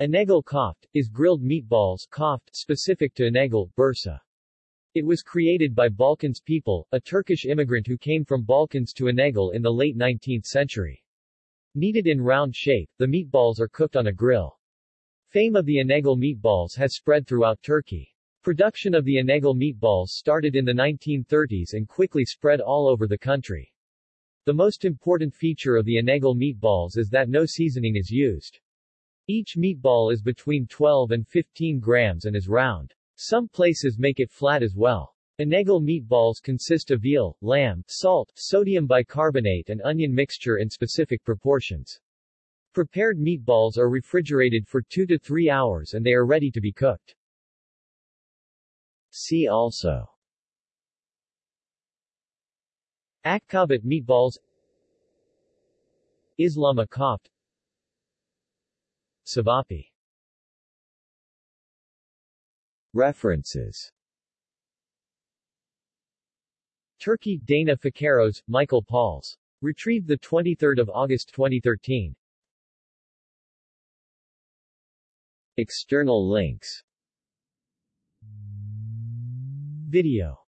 İnegöl koft, is grilled meatballs koft, specific to İnegöl, Bursa. It was created by Balkans people, a Turkish immigrant who came from Balkans to İnegöl in the late 19th century. Kneaded in round shape, the meatballs are cooked on a grill. Fame of the İnegöl meatballs has spread throughout Turkey. Production of the İnegöl meatballs started in the 1930s and quickly spread all over the country. The most important feature of the İnegöl meatballs is that no seasoning is used. Each meatball is between 12 and 15 grams and is round. Some places make it flat as well. İnegöl meatballs consist of veal, lamb, salt, sodium bicarbonate and onion mixture in specific proportions. Prepared meatballs are refrigerated for 2 to 3 hours and they are ready to be cooked. See also Akçaabat meatballs Islama koft Ćevapi References Turkey, Dana Facaros, Michael Pauls. Retrieved 23 August 2013. External links Video